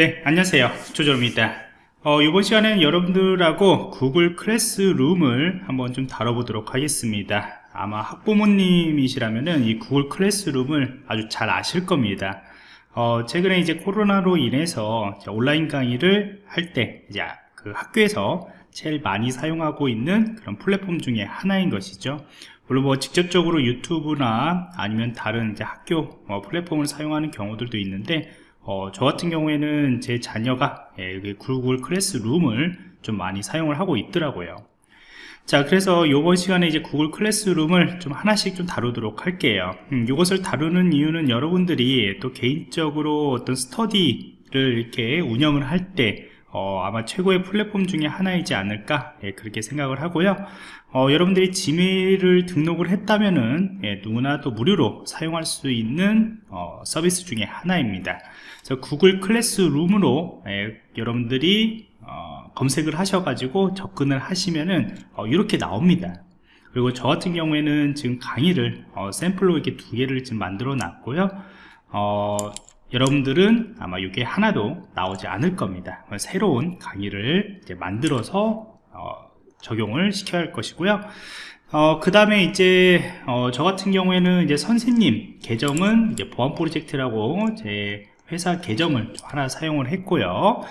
네 안녕하세요. 조조입니다. 어, 이번 시간에는 여러분들하고 구글 클래스룸을 한번 좀 다뤄보도록 하겠습니다. 아마 학부모님이시라면은 이 구글 클래스룸을 아주 잘 아실 겁니다. 어, 최근에 이제 코로나로 인해서 온라인 강의를 할 때 이제 그 학교에서 제일 많이 사용하고 있는 그런 플랫폼 중에 하나인 것이죠. 물론 뭐 직접적으로 유튜브나 아니면 다른 이제 학교 뭐 플랫폼을 사용하는 경우들도 있는데 어, 저 같은 경우에는 제 자녀가 예, 구글 클래스룸을 좀 많이 사용을 하고 있더라고요. 자 그래서 이번 시간에 이제 구글 클래스룸을 좀 하나씩 좀 다루도록 할게요. 음, 이것을 다루는 이유는 여러분들이 또 개인적으로 어떤 스터디를 이렇게 운영을 할때 어, 아마 최고의 플랫폼 중에 하나이지 않을까 예, 그렇게 생각을 하고요. 어, 여러분들이 지메일을 등록을 했다면은 예, 누구나 또 무료로 사용할 수 있는 어, 서비스 중에 하나입니다. 그래서 구글 클래스룸으로 예, 여러분들이 어, 검색을 하셔가지고 접근을 하시면은 어, 이렇게 나옵니다. 그리고 저 같은 경우에는 지금 강의를 어, 샘플로 이렇게 두 개를 지금 만들어 놨고요 여러분들은 아마 이게 하나도 나오지 않을 겁니다. 새로운 강의를 만들어서 어, 적용을 시켜야 할 것이고요. 어, 그 다음에 이제 어, 저 같은 경우에는 이제 선생님 계정은 이제 보안 프로젝트라고 제 회사 계정을 하나 사용을 했고요.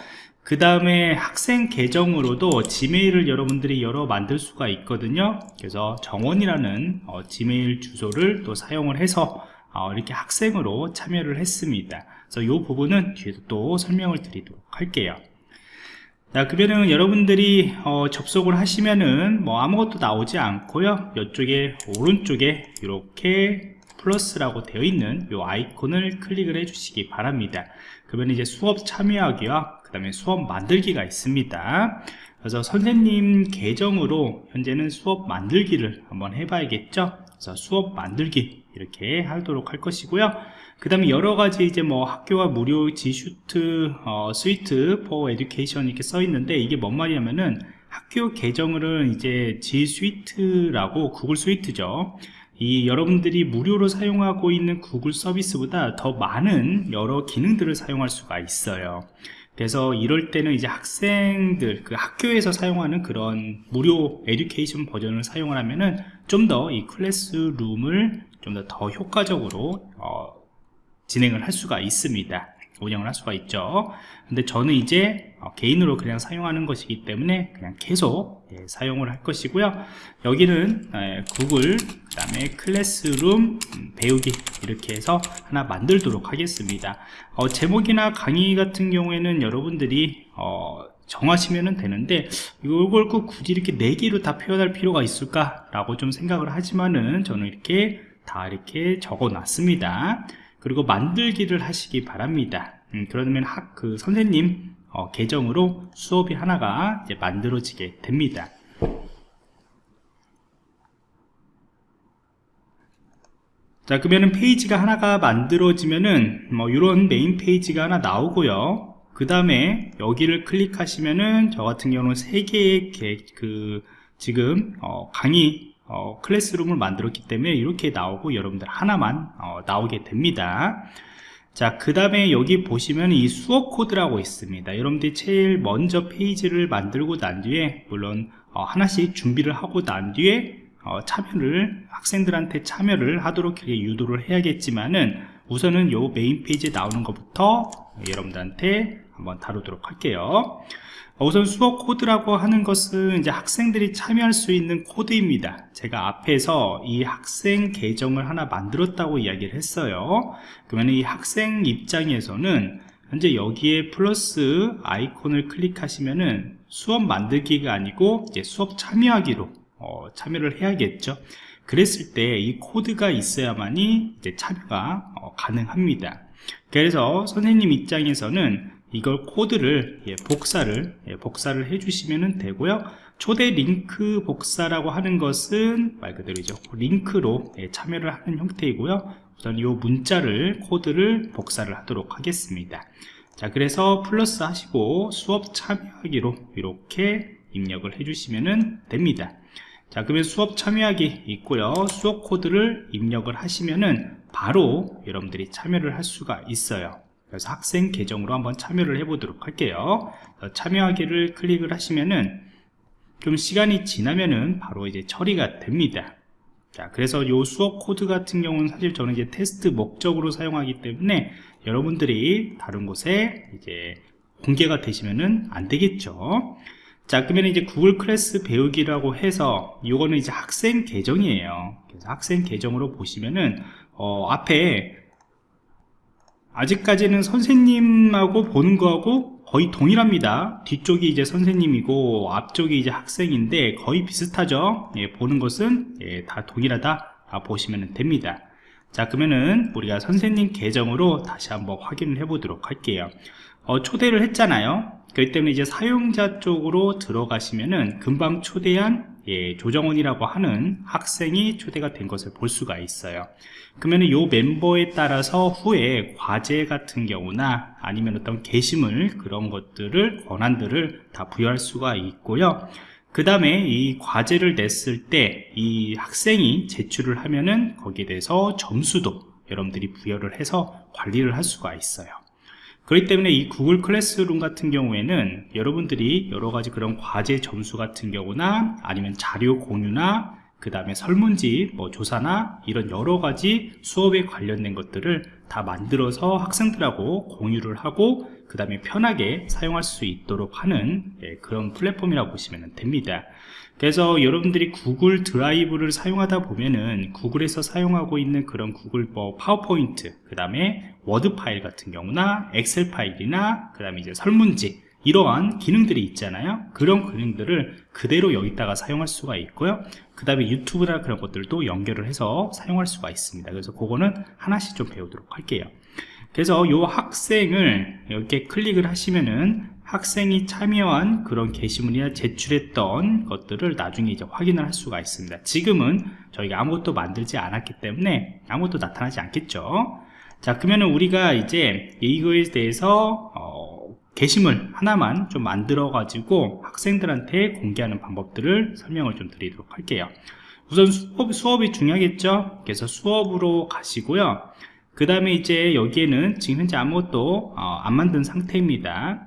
그 다음에 학생 계정으로도 지메일을 여러분들이 열어 만들 수가 있거든요. 그래서 정원이라는 어, 지메일 주소를 또 사용을 해서 어, 이렇게 학생으로 참여를 했습니다. 그래서 이 부분은 뒤에서 또 설명을 드리도록 할게요. 자 그러면은 여러분들이 어, 접속을 하시면은 뭐 아무것도 나오지 않고요. 이쪽에 오른쪽에 이렇게 플러스라고 되어 있는 이 아이콘을 클릭을 해 주시기 바랍니다. 그러면 이제 수업 참여하기와 그 다음에 수업 만들기가 있습니다. 그래서 선생님 계정으로 현재는 수업 만들기를 한번 해봐야겠죠? 그래서 수업 만들기 이렇게 하도록 할 것이고요. 그 다음에 여러가지 이제 뭐 학교와 무료 G Suite 어, Suite for Education 이렇게 써 있는데 이게 뭔 말이냐면은 학교 계정을 이제 G Suite라고 구글 Suite죠. 이 여러분들이 무료로 사용하고 있는 구글 서비스보다 더 많은 여러 기능들을 사용할 수가 있어요 그래서 이럴 때는 이제 학생들 그 학교에서 사용하는 그런 무료 에듀케이션 버전을 사용을 하면은 좀 더 이 클래스룸을 좀 더더 효과적으로 어, 진행을 할 수가 있습니다 운영을 할 수가 있죠. 근데 저는 이제 어, 개인으로 그냥 사용하는 것이기 때문에 그냥 계속 예, 사용을 할 것이고요. 여기는 예, 구글 그 다음에 클래스룸 음, 배우기 이렇게 해서 하나 만들도록 하겠습니다. 어, 제목이나 강의 같은 경우에는 여러분들이 어, 정하시면 되는데 이걸 꼭 굳이 이렇게 네 개로 다 표현할 필요가 있을까 라고 좀 생각을 하지만은 저는 이렇게 다 이렇게 적어 놨습니다 그리고 만들기를 하시기 바랍니다. 음, 그러면 학, 그 선생님 어, 계정으로 수업이 하나가 만들어지게 됩니다. 자 그러면은 페이지가 하나가 만들어지면은 뭐 이런 메인 페이지가 하나 나오고요. 그 다음에 여기를 클릭하시면은 저 같은 경우는 세 개의 그 지금 어, 강의 어, classroom을 만들었기 때문에 이렇게 나오고 여러분들 하나만 어, 나오게 됩니다. 자 그 다음에 여기 보시면 이 수업 코드라고 있습니다. 여러분들이 제일 먼저 페이지를 만들고 난 뒤에 물론 어, 하나씩 준비를 하고 난 뒤에 어, 참여를 학생들한테 참여를 하도록 이렇게 유도를 해야겠지만은 우선은 요 메인 페이지에 나오는 것부터 여러분들한테 한번 다루도록 할게요. 우선 수업 코드라고 하는 것은 이제 학생들이 참여할 수 있는 코드입니다. 제가 앞에서 이 학생 계정을 하나 만들었다고 이야기를 했어요. 그러면 이 학생 입장에서는 현재 여기에 플러스 아이콘을 클릭하시면은 수업 만들기가 아니고 이제 수업 참여하기로 어, 참여를 해야겠죠. 그랬을 때 이 코드가 있어야만이 이제 참여가 어, 가능합니다. 그래서 선생님 입장에서는 이걸 코드를 예, 복사를 예, 복사를 해주시면 되고요. 초대 링크 복사라고 하는 것은 말 그대로죠. 링크로 예, 참여를 하는 형태이고요. 우선 이 문자를 코드를 복사를 하도록 하겠습니다. 자 그래서 플러스 하시고 수업 참여하기로 이렇게 입력을 해주시면 됩니다. 자 그러면 수업 참여하기 있고요. 수업 코드를 입력을 하시면은 바로 여러분들이 참여를 할 수가 있어요 그래서 학생 계정으로 한번 참여를 해 보도록 할게요. 참여하기를 클릭을 하시면은 좀 시간이 지나면은 바로 이제 처리가 됩니다. 자 그래서 요 수업 코드 같은 경우는 사실 저는 이제 테스트 목적으로 사용하기 때문에 여러분들이 다른 곳에 이제 공개가 되시면은 안 되겠죠. 자 그러면 이제 구글 클래스 배우기라고 해서 이거는 이제 학생 계정이에요. 그래서 학생 계정으로 보시면은 어, 앞에 아직까지는 선생님하고 보는 거하고 거의 동일합니다. 뒤쪽이 이제 선생님이고 앞쪽이 이제 학생인데 거의 비슷하죠? 예, 보는 것은 예, 다 동일하다 보시면 됩니다. 자 그러면은 우리가 선생님 계정으로 다시 한번 확인을 해 보도록 할게요. 어, 초대를 했잖아요. 그렇기 때문에 이제 사용자 쪽으로 들어가시면은 금방 초대한 예, 조정원이라고 하는 학생이 초대가 된 것을 볼 수가 있어요. 그러면 요 멤버에 따라서 후에 과제 같은 경우나 아니면 어떤 게시물 그런 것들을 권한들을 다 부여할 수가 있고요. 그 다음에 이 과제를 냈을 때 이 학생이 제출을 하면은 거기에 대해서 점수도 여러분들이 부여를 해서 관리를 할 수가 있어요 그렇기 때문에 이 Google Classroom 같은 경우에는 여러분들이 여러가지 그런 과제 점수 같은 경우나 아니면 자료 공유나 그 다음에 설문지 뭐 조사나 이런 여러가지 수업에 관련된 것들을 다 만들어서 학생들하고 공유를 하고 그 다음에 편하게 사용할 수 있도록 하는 예, 그런 플랫폼이라고 보시면 됩니다 그래서 여러분들이 구글 드라이브를 사용하다 보면은 구글에서 사용하고 있는 그런 구글 뭐 파워포인트 그 다음에 워드 파일 같은 경우나 엑셀 파일이나 그 다음에 이제 설문지 이러한 기능들이 있잖아요. 그런 기능들을 그대로 여기다가 사용할 수가 있고요. 그 다음에 유튜브나 그런 것들도 연결을 해서 사용할 수가 있습니다. 그래서 그거는 하나씩 좀 배우도록 할게요 그래서 이 학생을 이렇게 클릭을 하시면은 학생이 참여한 그런 게시물이나 제출했던 것들을 나중에 이제 확인을 할 수가 있습니다. 지금은 저희가 아무것도 만들지 않았기 때문에 아무것도 나타나지 않겠죠. 자 그러면 우리가 이제 이거에 대해서 어, 게시물 하나만 좀 만들어 가지고 학생들한테 공개하는 방법들을 설명을 좀 드리도록 할게요. 우선 수업, 수업이 중요하겠죠? 그래서 수업으로 가시고요 그 다음에 이제 여기에는 지금 현재 아무것도 어, 안 만든 상태입니다.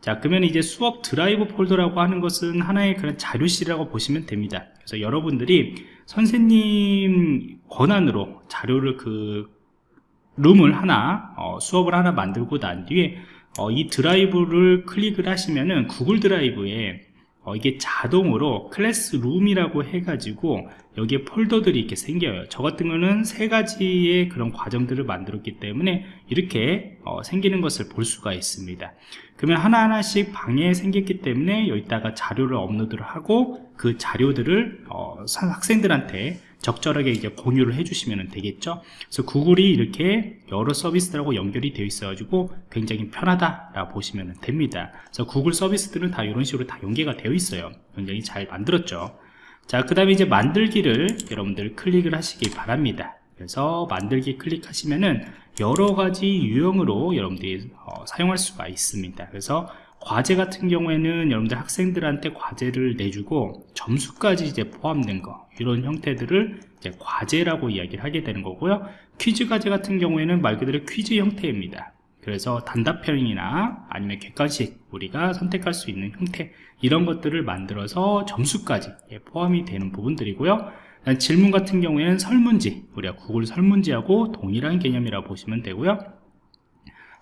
자 그러면 이제 수업 드라이브 폴더라고 하는 것은 하나의 그런 자료실이라고 보시면 됩니다. 그래서 여러분들이 선생님 권한으로 자료를 그 룸을 하나 어, 수업을 하나 만들고 난 뒤에 어, 이 드라이브를 클릭을 하시면은 구글 드라이브에 어, 이게 자동으로 클래스룸이라고 해가지고 여기에 폴더들이 이렇게 생겨요. 저 같은 거는 세 가지의 그런 과정들을 만들었기 때문에 이렇게 어, 생기는 것을 볼 수가 있습니다. 그러면 하나하나씩 방에 생겼기 때문에 여기다가 자료를 업로드를 하고 그 자료들을 어, 학생들한테 적절하게 이제 공유를 해주시면 되겠죠? 그래서 구글이 이렇게 여러 서비스들하고 연결이 되어 있어 가지고 굉장히 편하다 보시면 됩니다. 그래서 구글 서비스들은 다 이런 식으로 다 연계가 되어 있어요. 굉장히 잘 만들었죠. 자그 다음에 이제 만들기를 여러분들 클릭을 하시기 바랍니다. 그래서 만들기 클릭하시면은 여러 가지 유형으로 여러분들이 어, 사용할 수가 있습니다. 그래서 과제 같은 경우에는 여러분들 학생들한테 과제를 내주고 점수까지 이제 포함된 거 이런 형태들을 이제 과제라고 이야기를 하게 되는 거고요. 퀴즈 과제 같은 경우에는 말 그대로 퀴즈 형태입니다. 그래서 단답형이나 아니면 객관식 우리가 선택할 수 있는 형태 이런 것들을 만들어서 점수까지 예, 포함이 되는 부분들이고요. 질문 같은 경우에는 설문지 우리가 구글 설문지하고 동일한 개념이라고 보시면 되고요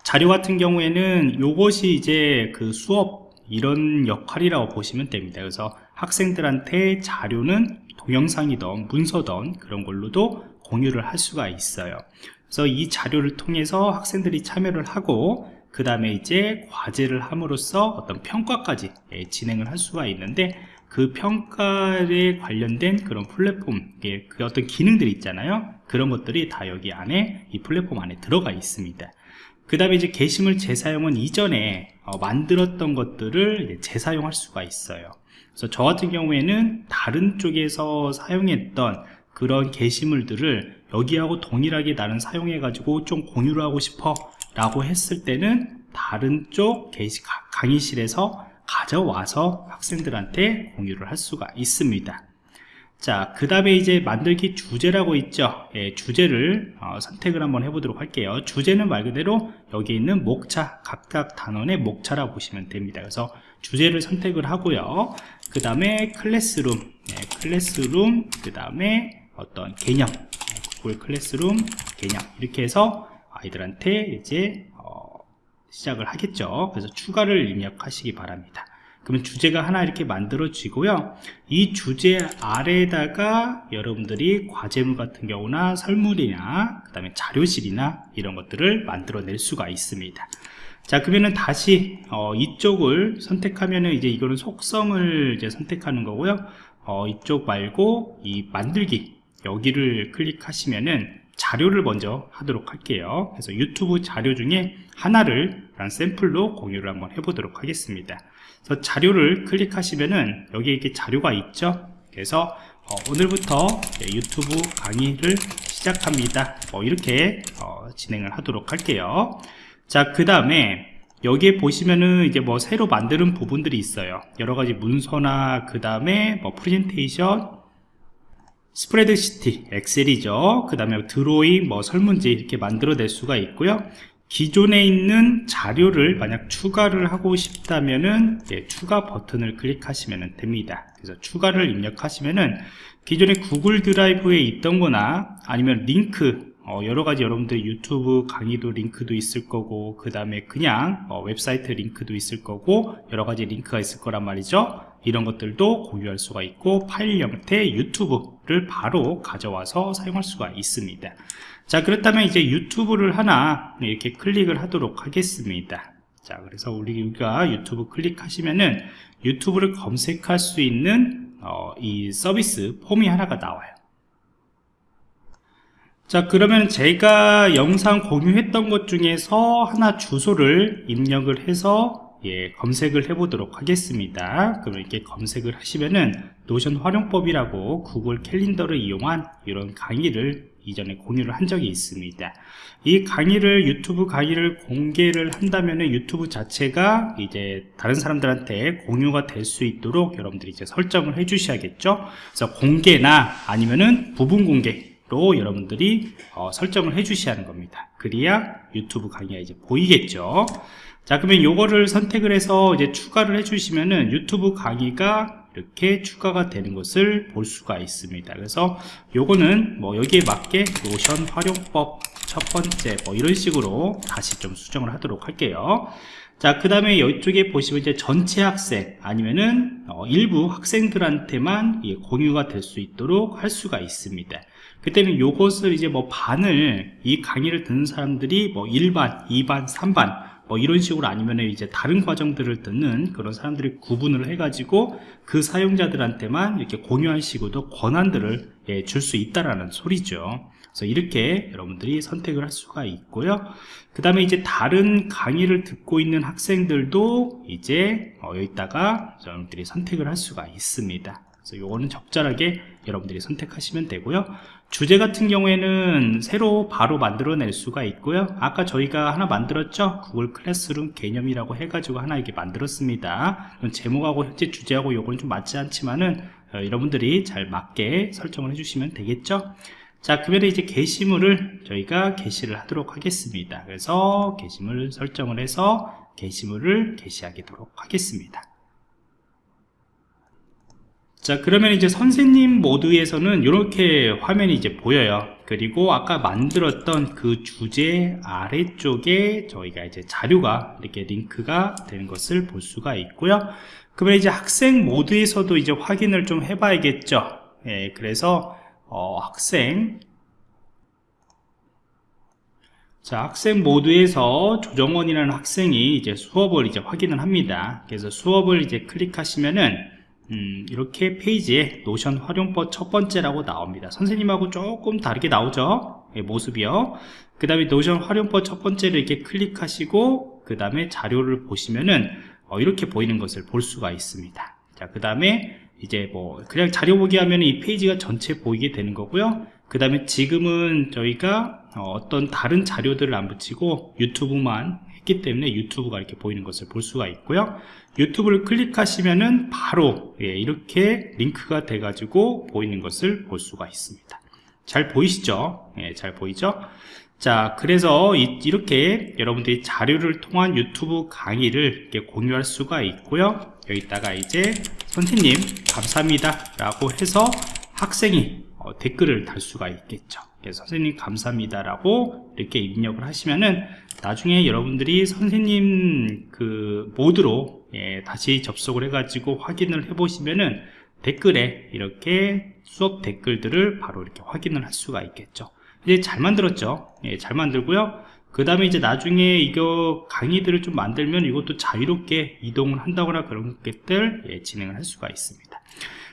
자료 같은 경우에는 이것이 이제 그 수업 이런 역할이라고 보시면 됩니다. 그래서 학생들한테 자료는 동영상이던 문서던 그런 걸로도 공유를 할 수가 있어요. 그래서 이 자료를 통해서 학생들이 참여를 하고 그 다음에 이제 과제를 함으로써 어떤 평가까지 예, 진행을 할 수가 있는데 그 평가에 관련된 그런 플랫폼 그 어떤 기능들이 있잖아요. 그런 것들이 다 여기 안에 이 플랫폼 안에 들어가 있습니다 그 다음에 이제 게시물 재사용은 이전에 어, 만들었던 것들을 재사용할 수가 있어요. 그래서 저 같은 경우에는 다른 쪽에서 사용했던 그런 게시물들을 여기하고 동일하게 나는 사용해 가지고 좀 공유를 하고 싶어 라고 했을 때는 다른 쪽 게시 강의실에서 가져와서 학생들한테 공유를 할 수가 있습니다 자, 그 다음에 이제 만들기 주제라고 있죠. 예, 주제를 어, 선택을 한번 해보도록 할게요. 주제는 말 그대로 여기 있는 목차, 각각 단원의 목차라고 보시면 됩니다. 그래서 주제를 선택을 하고요. 그 다음에 클래스룸, 예, 클래스룸, 그 다음에 어떤 개념, 예, 구글 클래스룸 개념 이렇게 해서 아이들한테 이제 어, 시작을 하겠죠. 그래서 추가를 입력하시기 바랍니다. 그러면 주제가 하나 이렇게 만들어지고요. 이 주제 아래에다가 여러분들이 과제물 같은 경우나 설문이나 그 다음에 자료실이나 이런 것들을 만들어낼 수가 있습니다. 자 그러면은 다시 어, 이쪽을 선택하면은 이제 이거는 속성을 이제 선택하는 거고요. 어, 이쪽 말고 이 만들기 여기를 클릭하시면은 자료를 먼저 하도록 할게요. 그래서 유튜브 자료 중에 하나를 샘플로 공유를 한번 해보도록 하겠습니다 그래서 자료를 클릭하시면은 여기 이렇게 자료가 있죠? 그래서 어, 오늘부터 유튜브 강의를 시작합니다. 뭐 이렇게 어, 진행을 하도록 할게요. 자 그 다음에 여기에 보시면은 이제 뭐 새로 만드는 부분들이 있어요. 여러가지 문서나 그 다음에 뭐 프레젠테이션 spreadsheet 엑셀이죠. 그 다음에 드로잉 뭐 설문지 이렇게 만들어낼 수가 있고요 기존에 있는 자료를 만약 추가를 하고 싶다면은 예, 추가 버튼을 클릭하시면 됩니다. 그래서 추가를 입력하시면은 기존에 구글 드라이브에 있던 거나 아니면 링크 어, 여러가지 여러분들 유튜브 강의도 링크도 있을 거고 그 다음에 그냥 어, 웹사이트 링크도 있을 거고 여러가지 링크가 있을 거란 말이죠. 이런 것들도 공유할 수가 있고 파일 형태 유튜브를 바로 가져와서 사용할 수가 있습니다 자 그렇다면 이제 유튜브를 하나 이렇게 클릭을 하도록 하겠습니다. 자 그래서 우리가 유튜브 클릭하시면은 유튜브를 검색할 수 있는 어, 이 서비스 폼이 하나가 나와요. 자 그러면 제가 영상 공유했던 것 중에서 하나 주소를 입력을 해서 예, 검색을 해 보도록 하겠습니다. 그럼 이렇게 검색을 하시면은 노션 활용법이라고 구글 캘린더를 이용한 이런 강의를 이전에 공유를 한 적이 있습니다. 이 강의를 유튜브 강의를 공개를 한다면 유튜브 자체가 이제 다른 사람들한테 공유가 될 수 있도록 여러분들이 이제 설정을 해 주셔야겠죠? 그래서 공개나 아니면은 부분 공개로 여러분들이 어, 설정을 해 주셔야 하는 겁니다. 그래야 유튜브 강의가 이제 보이겠죠? 자 그러면 요거를 선택을 해서 이제 추가를 해 주시면은 유튜브 강의가 이렇게 추가가 되는 것을 볼 수가 있습니다. 그래서 요거는 뭐 여기에 맞게 노션 활용법 첫 번째 뭐 이런 식으로 다시 좀 수정을 하도록 할게요. 자 그 다음에 이쪽에 보시면 이제 전체 학생 아니면은 어, 일부 학생들한테만 예, 공유가 될 수 있도록 할 수가 있습니다. 그때는 요것을 이제 뭐 반을 이 강의를 듣는 사람들이 뭐 1반 2반 3반 뭐 이런 식으로 아니면 이제 다른 과정들을 듣는 그런 사람들이 구분을 해가지고 그 사용자들한테만 이렇게 공유할 식으로 권한들을 예, 줄 수 있다라는 소리죠. 그래서 이렇게 여러분들이 선택을 할 수가 있고요. 그 다음에 이제 다른 강의를 듣고 있는 학생들도 이제 어, 여기다가 여러분들이 선택을 할 수가 있습니다. 그래서 요거는 적절하게 여러분들이 선택하시면 되고요. 주제 같은 경우에는 새로 바로 만들어낼 수가 있고요. 아까 저희가 하나 만들었죠? 구글 클래스룸 개념이라고 해가지고 하나 이렇게 만들었습니다. 제목하고 현재 주제하고 요거는 좀 맞지 않지만은 어, 여러분들이 잘 맞게 설정을 해주시면 되겠죠? 자 그러면 이제 게시물을 저희가 게시를 하도록 하겠습니다. 그래서 게시물 설정을 해서 게시물을 게시하도록 하겠습니다 자 그러면 이제 선생님 모드에서는 이렇게 화면이 이제 보여요. 그리고 아까 만들었던 그 주제 아래쪽에 저희가 이제 자료가 이렇게 링크가 되는 것을 볼 수가 있고요. 그러면 이제 학생 모드에서도 이제 확인을 좀 해봐야겠죠? 예, 그래서 어, 학생. 자 학생 모드에서 조정원이라는 학생이 이제 수업을 이제 확인을 합니다. 그래서 수업을 이제 클릭하시면은 음, 이렇게 페이지에 노션 활용법 첫 번째라고 나옵니다. 선생님하고 조금 다르게 나오죠? 예, 모습이요. 그 다음에 노션 활용법 첫 번째를 이렇게 클릭하시고 그 다음에 자료를 보시면은 어, 이렇게 보이는 것을 볼 수가 있습니다. 자그 다음에 이제 뭐 그냥 자료 보기 하면 이 페이지가 전체 보이게 되는 거고요. 그 다음에 지금은 저희가 어, 어떤 다른 자료들을 안 붙이고 유튜브만 했기 때문에 유튜브가 이렇게 보이는 것을 볼 수가 있고요. 유튜브를 클릭하시면은 바로 예, 이렇게 링크가 돼 가지고 보이는 것을 볼 수가 있습니다. 잘 보이시죠? 예, 잘 보이죠? 자 그래서 이, 렇게 여러분들이 자료를 통한 유튜브 강의를 이렇게 공유할 수가 있고요. 여기다가 이제 선생님 감사합니다 라고 해서 학생이 어, 댓글을 달 수가 있겠죠. 그래서 선생님 감사합니다 라고 이렇게 입력을 하시면은 나중에 여러분들이 선생님 그 모드로 예, 다시 접속을 해 가지고 확인을 해 보시면은 댓글에 이렇게 수업 댓글들을 바로 이렇게 확인을 할 수가 있겠죠. 이제 잘 만들었죠? 예, 잘 만들고요. 그 다음에 이제 나중에 이거 강의들을 좀 만들면 이것도 자유롭게 이동을 한다거나 그런 것들 예, 진행을 할 수가 있습니다.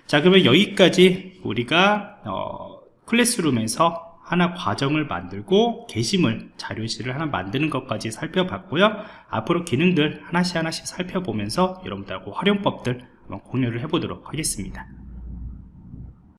자 그러면 여기까지 우리가 어, 클래스룸에서 하나 과정을 만들고 게시물 자료실을 하나 만드는 것까지 살펴봤고요. 앞으로 기능들 하나씩 하나씩 살펴보면서 여러분들하고 활용법들 한번 공유를 해보도록 하겠습니다